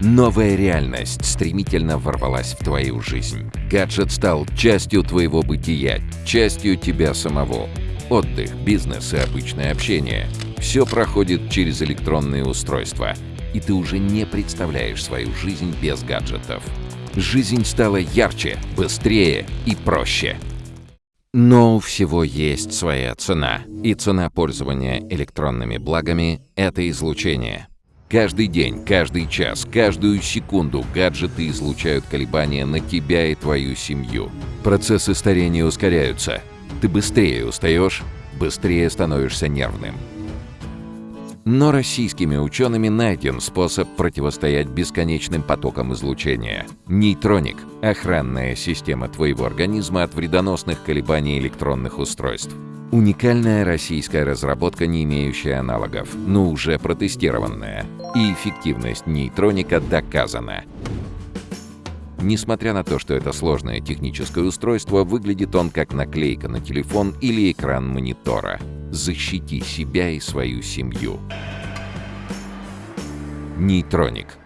Новая реальность стремительно ворвалась в твою жизнь. Гаджет стал частью твоего бытия, частью тебя самого. Отдых, бизнес и обычное общение – все проходит через электронные устройства, и ты уже не представляешь свою жизнь без гаджетов. Жизнь стала ярче, быстрее и проще. Но у всего есть своя цена, и цена пользования электронными благами – это излучение. Каждый день, каждый час, каждую секунду гаджеты излучают колебания на тебя и твою семью. Процессы старения ускоряются. Ты быстрее устаешь, быстрее становишься нервным. Но российскими учеными найден способ противостоять бесконечным потокам излучения. Нейтроник – охранная система твоего организма от вредоносных колебаний электронных устройств. Уникальная российская разработка, не имеющая аналогов, но уже протестированная. И эффективность нейтроника доказана. Несмотря на то, что это сложное техническое устройство, выглядит он как наклейка на телефон или экран монитора. Защити себя и свою семью. Нейтроник